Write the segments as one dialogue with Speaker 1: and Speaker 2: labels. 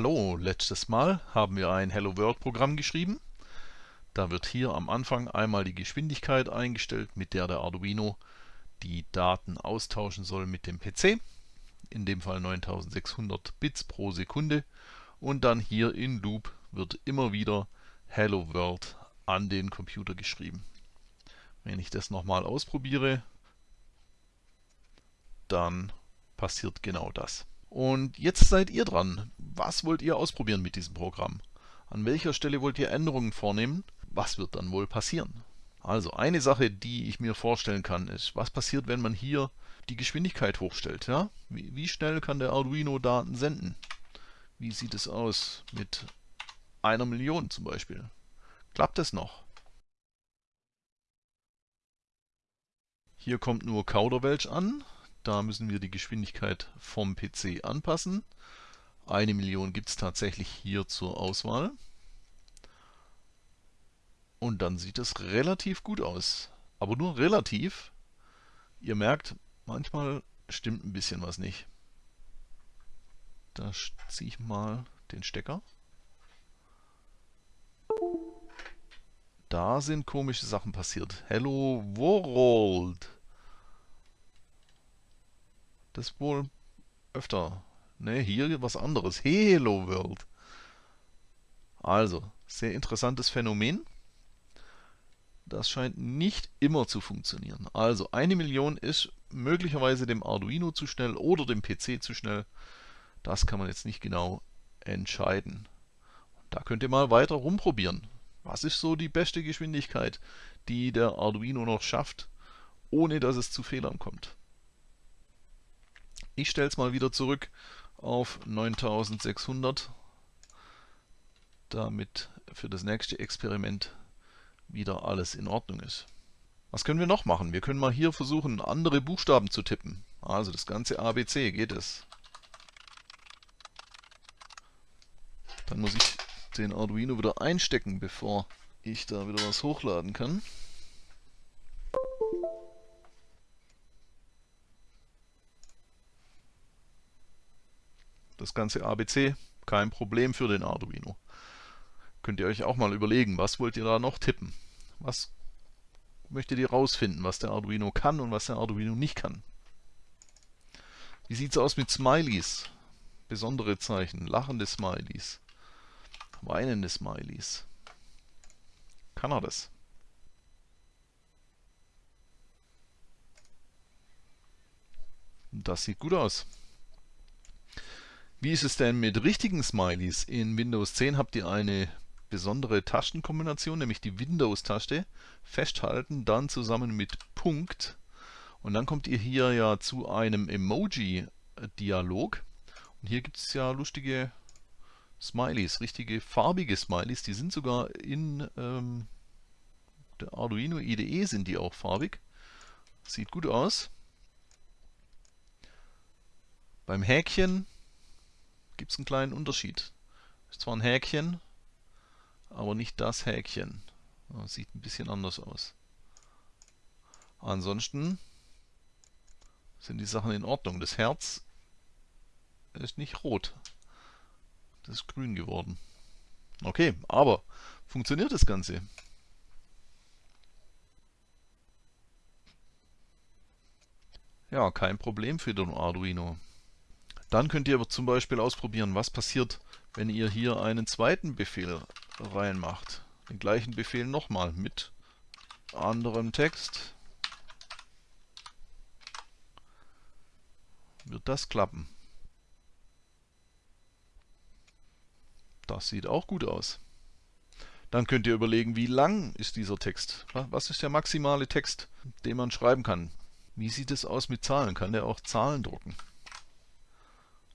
Speaker 1: Hallo, letztes Mal haben wir ein Hello World Programm geschrieben. Da wird hier am Anfang einmal die Geschwindigkeit eingestellt, mit der der Arduino die Daten austauschen soll mit dem PC. In dem Fall 9600 Bits pro Sekunde. Und dann hier in Loop wird immer wieder Hello World an den Computer geschrieben. Wenn ich das nochmal ausprobiere, dann passiert genau das. Und jetzt seid ihr dran. Was wollt ihr ausprobieren mit diesem Programm? An welcher Stelle wollt ihr Änderungen vornehmen? Was wird dann wohl passieren? Also eine Sache, die ich mir vorstellen kann, ist, was passiert, wenn man hier die Geschwindigkeit hochstellt? Ja? Wie, wie schnell kann der Arduino Daten senden? Wie sieht es aus mit einer Million zum Beispiel? Klappt es noch? Hier kommt nur Kauderwelsch an. Da müssen wir die Geschwindigkeit vom PC anpassen. Eine Million gibt es tatsächlich hier zur Auswahl. Und dann sieht es relativ gut aus. Aber nur relativ. Ihr merkt, manchmal stimmt ein bisschen was nicht. Da ziehe ich mal den Stecker. Da sind komische Sachen passiert. Hello World. Das wohl öfter. Ne, hier was anderes. Hello World. Also, sehr interessantes Phänomen. Das scheint nicht immer zu funktionieren. Also, eine Million ist möglicherweise dem Arduino zu schnell oder dem PC zu schnell. Das kann man jetzt nicht genau entscheiden. Da könnt ihr mal weiter rumprobieren. Was ist so die beste Geschwindigkeit, die der Arduino noch schafft, ohne dass es zu Fehlern kommt? Ich stelle es mal wieder zurück auf 9600, damit für das nächste Experiment wieder alles in Ordnung ist. Was können wir noch machen? Wir können mal hier versuchen, andere Buchstaben zu tippen. Also das ganze ABC geht es. Dann muss ich den Arduino wieder einstecken, bevor ich da wieder was hochladen kann. Das ganze ABC, kein Problem für den Arduino. Könnt ihr euch auch mal überlegen, was wollt ihr da noch tippen? Was möchtet ihr rausfinden, was der Arduino kann und was der Arduino nicht kann? Wie sieht es aus mit Smileys? Besondere Zeichen, lachende Smileys, weinende Smileys. Kann er das? Das sieht gut aus. Wie ist es denn mit richtigen Smileys? In Windows 10 habt ihr eine besondere Tastenkombination, nämlich die Windows-Taste. Festhalten, dann zusammen mit Punkt. Und dann kommt ihr hier ja zu einem Emoji-Dialog. Und hier gibt es ja lustige Smileys, richtige farbige Smileys. Die sind sogar in ähm, der Arduino IDE sind die auch farbig. Sieht gut aus. Beim Häkchen gibt es einen kleinen Unterschied. Ist zwar ein Häkchen, aber nicht das Häkchen. Das sieht ein bisschen anders aus. Ansonsten sind die Sachen in Ordnung. Das Herz ist nicht rot. Das ist grün geworden. Okay, aber funktioniert das Ganze? Ja, kein Problem für den Arduino. Dann könnt ihr aber zum Beispiel ausprobieren, was passiert, wenn ihr hier einen zweiten Befehl reinmacht. Den gleichen Befehl nochmal mit anderem Text. Wird das klappen? Das sieht auch gut aus. Dann könnt ihr überlegen, wie lang ist dieser Text? Was ist der maximale Text, den man schreiben kann? Wie sieht es aus mit Zahlen? Kann der auch Zahlen drucken?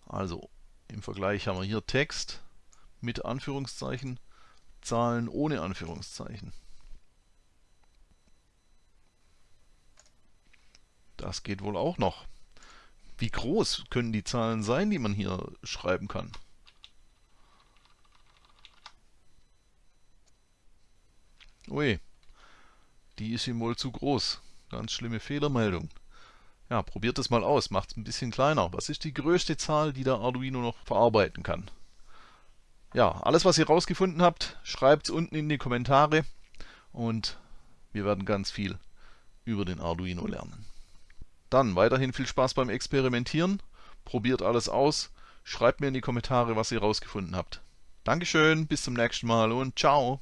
Speaker 1: Also im Vergleich haben wir hier Text mit Anführungszeichen, Zahlen ohne Anführungszeichen. Das geht wohl auch noch. Wie groß können die Zahlen sein, die man hier schreiben kann? Ui, die ist ihm wohl zu groß. Ganz schlimme Fehlermeldung. Ja, probiert es mal aus, macht es ein bisschen kleiner. Was ist die größte Zahl, die der Arduino noch verarbeiten kann? Ja, alles was ihr rausgefunden habt, schreibt es unten in die Kommentare und wir werden ganz viel über den Arduino lernen. Dann weiterhin viel Spaß beim Experimentieren, probiert alles aus, schreibt mir in die Kommentare, was ihr rausgefunden habt. Dankeschön, bis zum nächsten Mal und ciao!